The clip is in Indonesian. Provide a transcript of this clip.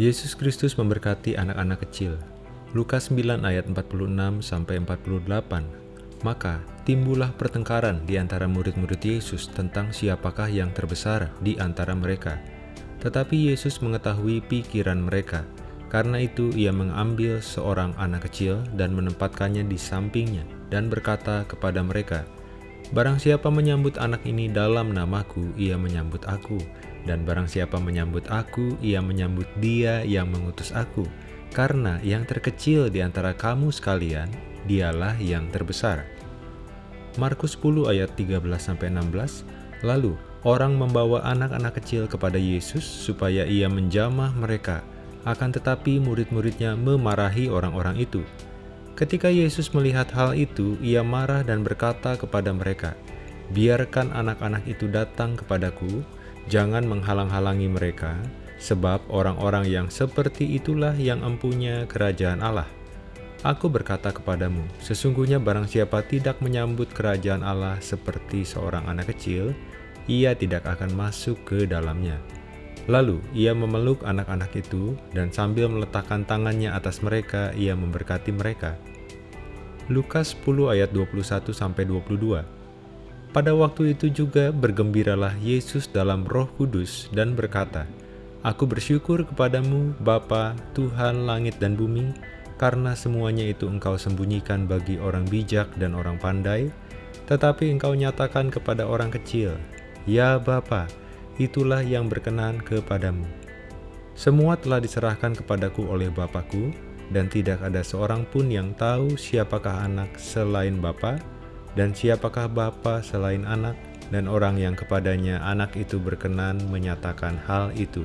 Yesus Kristus memberkati anak-anak kecil. Lukas 9 ayat 46 sampai 48. Maka timbullah pertengkaran di antara murid-murid Yesus tentang siapakah yang terbesar di antara mereka. Tetapi Yesus mengetahui pikiran mereka. Karena itu ia mengambil seorang anak kecil dan menempatkannya di sampingnya dan berkata kepada mereka, Barang siapa menyambut anak ini dalam namaku, ia menyambut aku. Dan barang siapa menyambut aku, ia menyambut dia yang mengutus aku. Karena yang terkecil di antara kamu sekalian, dialah yang terbesar. Markus 10 ayat 13-16 Lalu orang membawa anak-anak kecil kepada Yesus supaya ia menjamah mereka. Akan tetapi murid-muridnya memarahi orang-orang itu. Ketika Yesus melihat hal itu, ia marah dan berkata kepada mereka, Biarkan anak-anak itu datang kepadaku, Jangan menghalang-halangi mereka, sebab orang-orang yang seperti itulah yang empunya kerajaan Allah. Aku berkata kepadamu, sesungguhnya barang siapa tidak menyambut kerajaan Allah seperti seorang anak kecil, ia tidak akan masuk ke dalamnya. Lalu ia memeluk anak-anak itu, dan sambil meletakkan tangannya atas mereka, ia memberkati mereka. Lukas 10 ayat 21-22 pada waktu itu juga bergembiralah Yesus dalam roh kudus dan berkata, Aku bersyukur kepadamu, Bapa, Tuhan langit dan bumi, karena semuanya itu engkau sembunyikan bagi orang bijak dan orang pandai, tetapi engkau nyatakan kepada orang kecil, Ya Bapa, itulah yang berkenan kepadamu. Semua telah diserahkan kepadaku oleh Bapakku, dan tidak ada seorang pun yang tahu siapakah anak selain Bapa, dan siapakah Bapa selain anak, dan orang yang kepadanya anak itu berkenan menyatakan hal itu.